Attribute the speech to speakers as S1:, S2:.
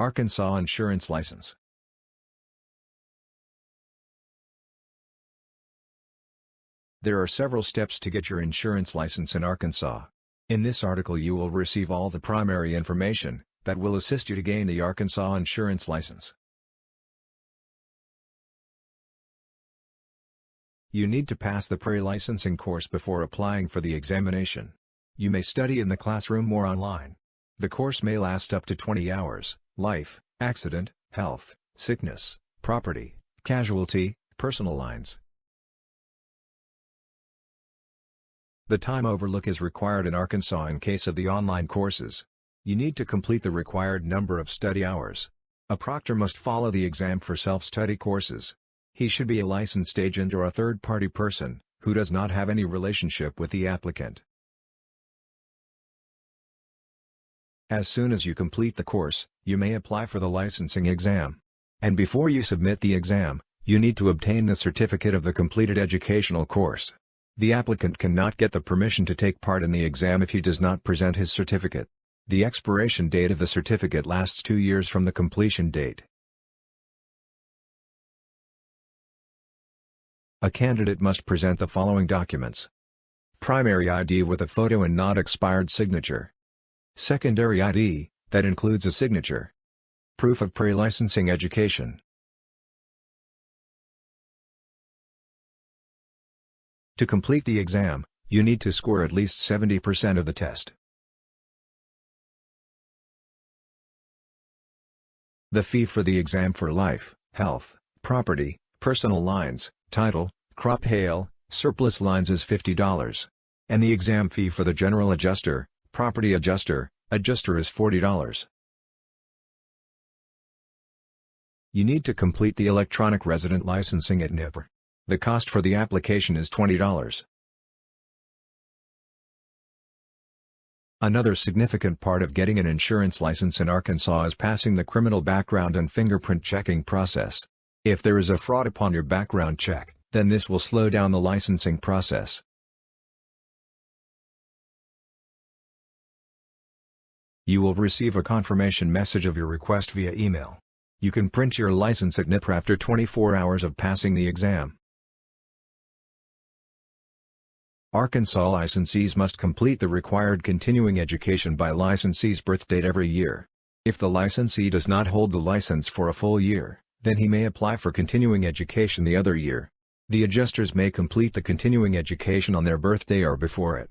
S1: Arkansas Insurance License There are several steps to get your insurance license in Arkansas. In this article you will receive all the primary information that will assist you to gain the Arkansas Insurance License. You need to pass the pre-licensing course before applying for the examination. You may study in the classroom or online. The course may last up to 20 hours life, accident, health, sickness, property, casualty, personal lines. The time overlook is required in Arkansas in case of the online courses. You need to complete the required number of study hours. A proctor must follow the exam for self-study courses. He should be a licensed agent or a third-party person, who does not have any relationship with the applicant. As soon as you complete the course, you may apply for the licensing exam. And before you submit the exam, you need to obtain the certificate of the completed educational course. The applicant cannot get the permission to take part in the exam if he does not present his certificate. The expiration date of the certificate lasts two years from the completion date. A candidate must present the following documents. Primary ID with a photo and not expired signature. Secondary ID, that includes a signature. Proof of pre-licensing education. To complete the exam, you need to score at least 70% of the test. The fee for the exam for life, health, property, personal lines, title, crop hail, surplus lines is $50. And the exam fee for the general adjuster, Property Adjuster, Adjuster is $40. You need to complete the electronic resident licensing at NIPR. The cost for the application is $20. Another significant part of getting an insurance license in Arkansas is passing the criminal background and fingerprint checking process. If there is a fraud upon your background check, then this will slow down the licensing process. You will receive a confirmation message of your request via email. You can print your license at NIPR after 24 hours of passing the exam. Arkansas licensees must complete the required continuing education by licensee's birth date every year. If the licensee does not hold the license for a full year, then he may apply for continuing education the other year. The adjusters may complete the continuing education on their birthday or before it.